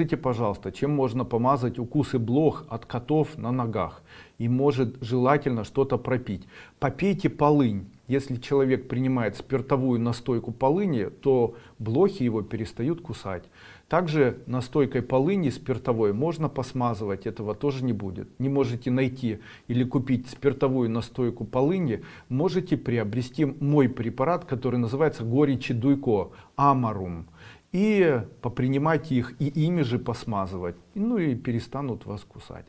Скажите, пожалуйста, чем можно помазать укусы блох от котов на ногах? И может желательно что-то пропить. Попейте полынь. Если человек принимает спиртовую настойку полыни, то блохи его перестают кусать. Также настойкой полыни спиртовой можно посмазывать, этого тоже не будет. Не можете найти или купить спиртовую настойку полыни, можете приобрести мой препарат, который называется горечи дуйко, амарум и попринимайте их и ими же посмазывать. Ну и перестанут вас кусать.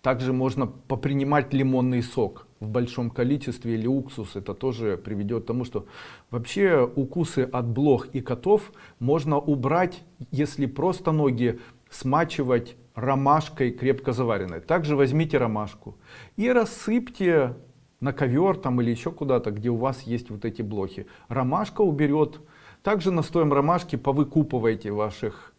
Также можно попринимать лимонный сок в большом количестве или уксус. Это тоже приведет к тому что вообще укусы от блох и котов можно убрать если просто ноги смачивать ромашкой крепко заваренной. Также возьмите ромашку и рассыпьте на ковер там или еще куда-то где у вас есть вот эти блохи. Ромашка уберет также настоем ромашки повыкупывайте ваших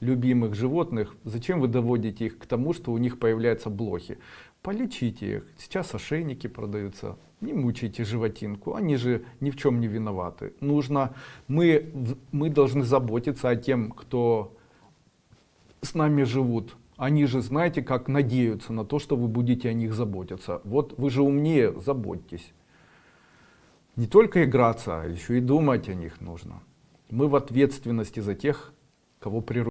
любимых животных. Зачем вы доводите их к тому, что у них появляются блохи? Полечите их. Сейчас ошейники продаются. Не мучайте животинку. Они же ни в чем не виноваты. Нужно, мы, мы должны заботиться о тем, кто с нами живут. Они же знаете, как надеются на то, что вы будете о них заботиться. Вот вы же умнее, заботьтесь не только играться, а еще и думать о них нужно. Мы в ответственности за тех, кого природа